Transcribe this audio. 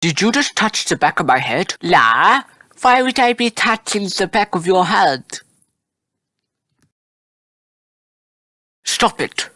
Did you just touch the back of my head? La? Why would I be touching the back of your head? Stop it.